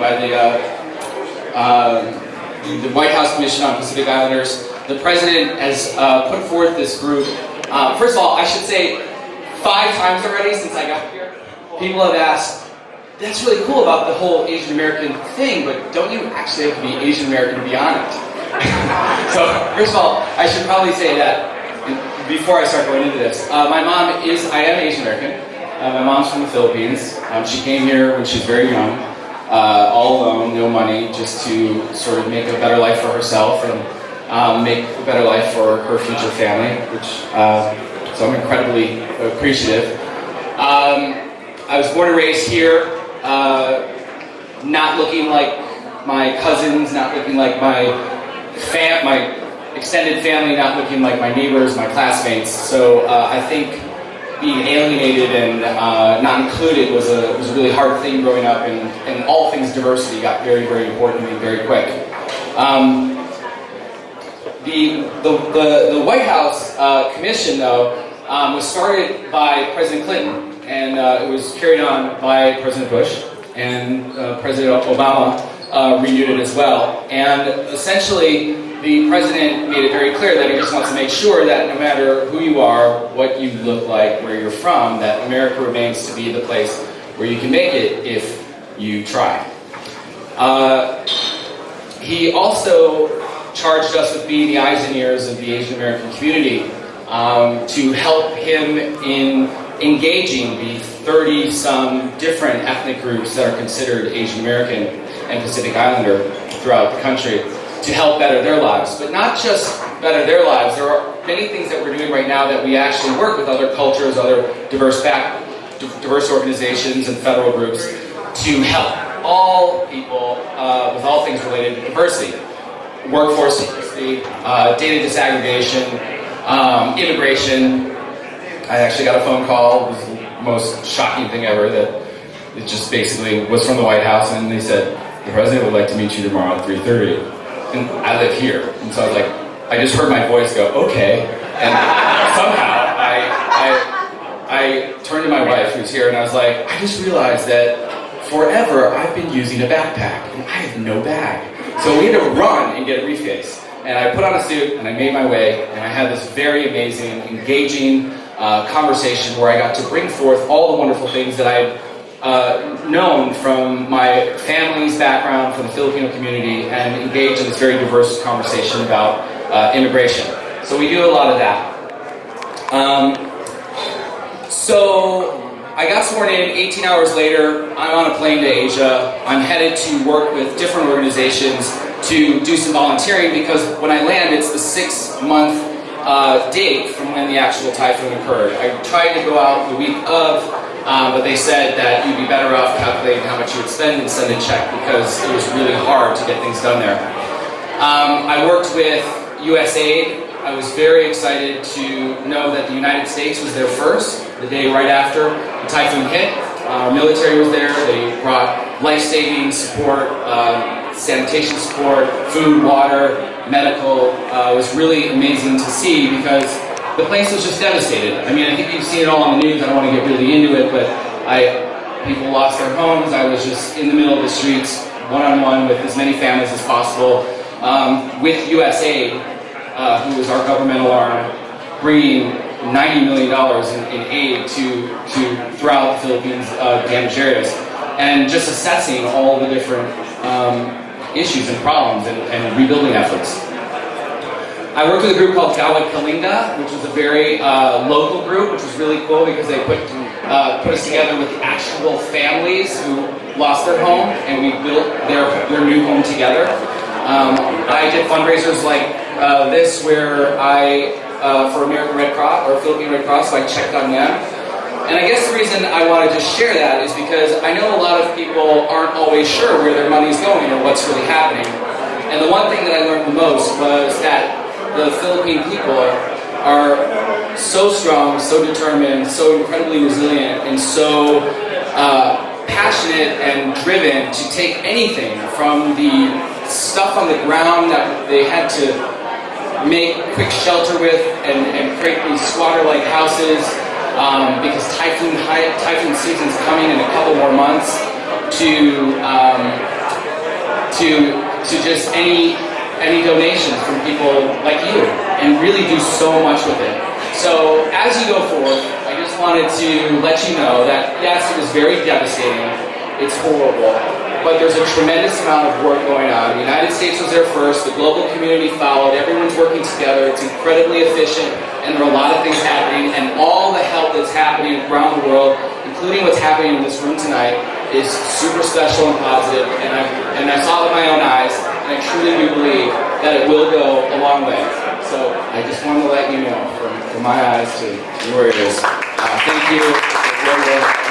by the, uh, uh, the White House Commission on Pacific Islanders. The president has uh, put forth this group. Uh, first of all, I should say five times already since I got here, people have asked, that's really cool about the whole Asian American thing, but don't you actually have to be Asian American to be on it? so, first of all, I should probably say that before I start going into this. Uh, my mom is, I am Asian American. Uh, my mom's from the Philippines. Um, she came here when she was very young, uh, all alone, no money, just to sort of make a better life for herself and um, make a better life for her future family, which, uh, so I'm incredibly appreciative. Um, I was born and raised here, uh, not looking like my cousins, not looking like my fam, my extended family, not looking like my neighbors, my classmates. So uh, I think being alienated and uh, not included was a, was a really hard thing growing up, and, and all things diversity got very, very important to me very quick. Um, the, the, the, the, White House uh, Commission, though, um, was started by President Clinton and uh, it was carried on by President Bush, and uh, President Obama uh, renewed it as well. And essentially, the president made it very clear that he just wants to make sure that no matter who you are, what you look like, where you're from, that America remains to be the place where you can make it if you try. Uh, he also charged us with being the eyes and ears of the Asian American community um, to help him in engaging the 30-some different ethnic groups that are considered Asian American and Pacific Islander throughout the country to help better their lives. But not just better their lives, there are many things that we're doing right now that we actually work with other cultures, other diverse back, diverse organizations and federal groups to help all people uh, with all things related to diversity. Workforce diversity, uh, data disaggregation, um, immigration, I actually got a phone call. It was the most shocking thing ever that it just basically was from the White House and they said, the president would like to meet you tomorrow at 3.30. And I live here. And so I was like, I just heard my voice go, okay. And somehow I, I, I turned to my wife who's here and I was like, I just realized that forever I've been using a backpack and I have no bag. So we had to run and get a briefcase. And I put on a suit and I made my way and I had this very amazing, engaging, uh, conversation where I got to bring forth all the wonderful things that I had uh, known from my family's background, from the Filipino community, and engage in this very diverse conversation about uh, immigration. So we do a lot of that. Um, so I got sworn in 18 hours later, I'm on a plane to Asia. I'm headed to work with different organizations to do some volunteering because when I land, it's the six month uh, date from when the actual typhoon occurred. I tried to go out the week of, um, but they said that you'd be better off calculating how much you would spend and send a check because it was really hard to get things done there. Um, I worked with USAID. I was very excited to know that the United States was there first, the day right after the typhoon hit. Our military was there. They brought life-saving support, uh, sanitation support, food, water, medical. Uh, was really amazing to see because the place was just devastated. I mean, I think you've seen it all on the news. I don't want to get really into it, but I people lost their homes. I was just in the middle of the streets, one-on-one -on -one with as many families as possible, um, with USAID, uh, who is our governmental arm, bringing $90 million in, in, aid to, to throughout the Philippines uh, damaged areas, and just assessing all the different um, issues and problems and, and rebuilding efforts. I worked with a group called Gawad Kalinga, which was a very uh, local group, which was really cool because they put uh, put us together with actual families who lost their home, and we built their their new home together. Um, I did fundraisers like uh, this, where I uh, for American Red Cross or Philippine Red Cross, so I checked on them and I guess the reason I wanted to share that is because I know a lot of people aren't always sure where their money's going or what's really happening. And the one thing that I learned the most was that the Philippine people are so strong, so determined, so incredibly resilient, and so uh, passionate and driven to take anything from the stuff on the ground that they had to make quick shelter with and, and create these squatter-like houses um, because typhoon typhoon season's coming in a couple more months to um, to to just any any donations from people like you, and really do so much with it. So as you go forth, I just wanted to let you know that yes, it was very devastating. It's horrible, but there's a tremendous amount of work going on. The United States was there first, the global community followed, everyone's working together, it's incredibly efficient, and there are a lot of things happening, and all the help that's happening around the world, including what's happening in this room tonight, is super special and positive, and I, and I saw it with my own eyes, and I truly do believe that it will go a long way. So I just wanted to let you know, from, from my eyes to your ears, uh, thank you.